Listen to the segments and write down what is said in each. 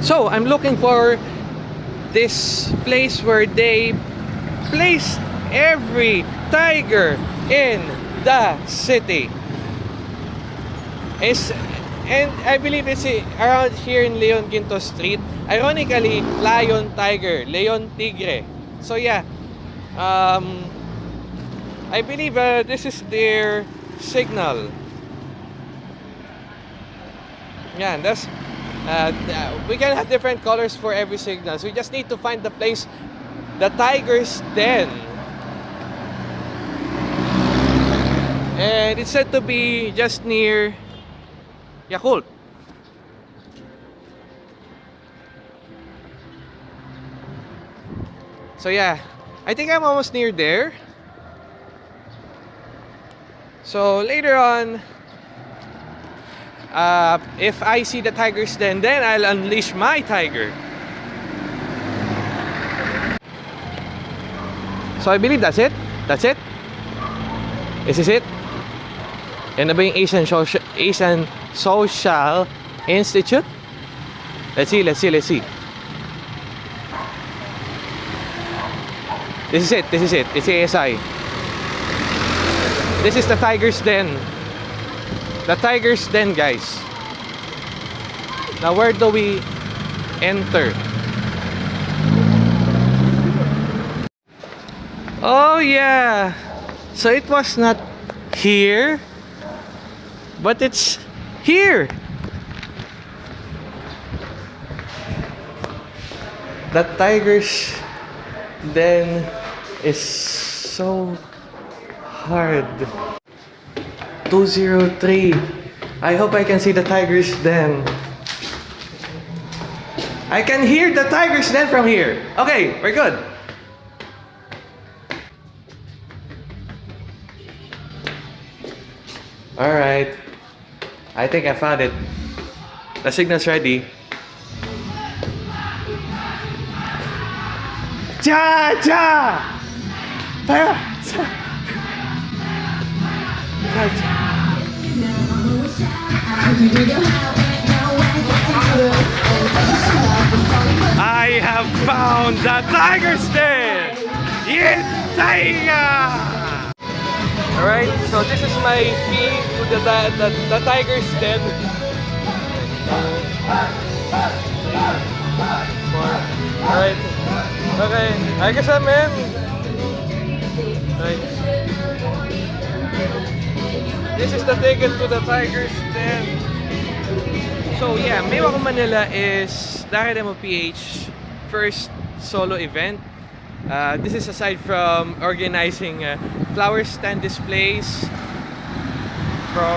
So, I'm looking for this place where they placed every tiger in the city. Is and I believe it's around here in Leon Guinto Street. Ironically, lion tiger, leon tigre. So yeah, um, I believe uh, this is their signal. Yeah, that's uh, we can have different colors for every signal. So we just need to find the place, the tiger's den. And it's said to be just near Yakult. So yeah, I think I'm almost near there. So later on, uh, if I see the tigers then, then I'll unleash my tiger. So I believe that's it. That's it. Is this it? Yan na ba yung Asian Social, Asian Social Institute? Let's see, let's see, let's see. This is it, this is it. It's ASI. This is the Tiger's Den. The Tiger's Den, guys. Now, where do we enter? Oh, yeah. So it was not here, but it's here. The Tiger's Den is so hard. 203. I hope I can see the Tiger's then. I can hear the Tiger's then from here. Okay, we're good. Alright. I think I found it. The signal's ready. Ja! Ja! Tara! Ja! I have found the tiger's den! Yes, tiger! Alright, so this is my key to the, the, the, the tiger's den. Alright. Okay. I guess I'm in. Right. This is the ticket to the tiger's den. So yeah, Maywaco Manila is Dakar Demo PH first solo event. Uh, this is aside from organizing uh, flower stand displays for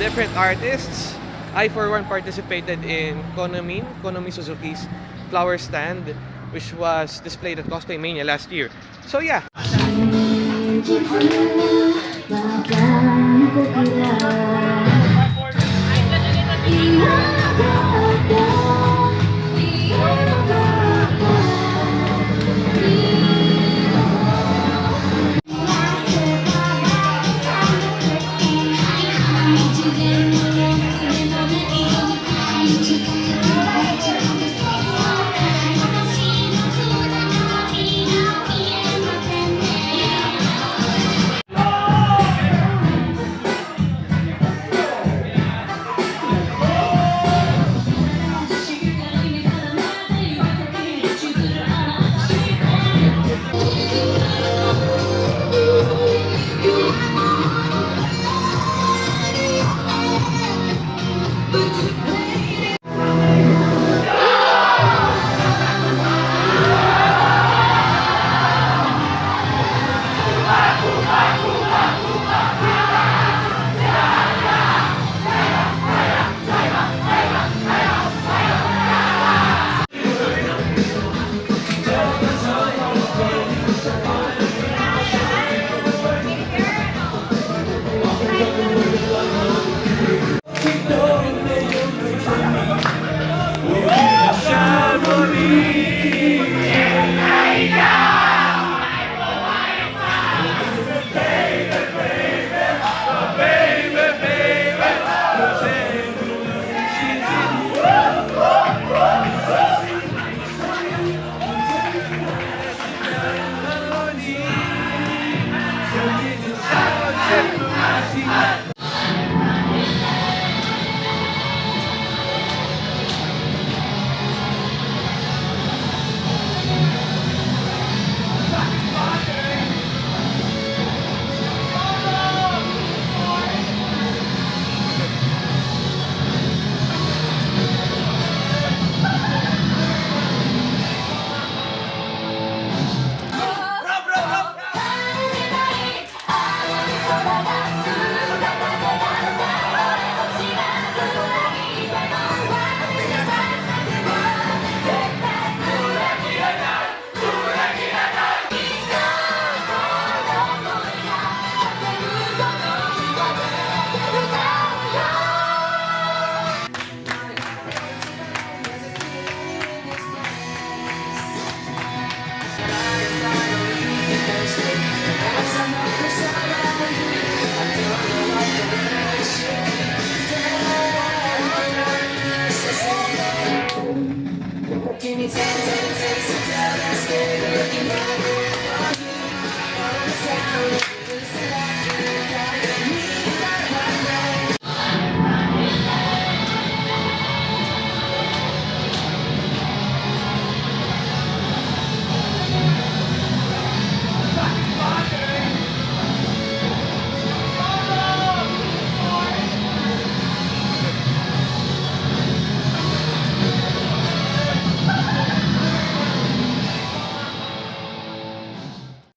different artists. I for one participated in Konomin, Konomi Suzuki's flower stand, which was displayed at Cosplay Mania last year. So yeah, Kira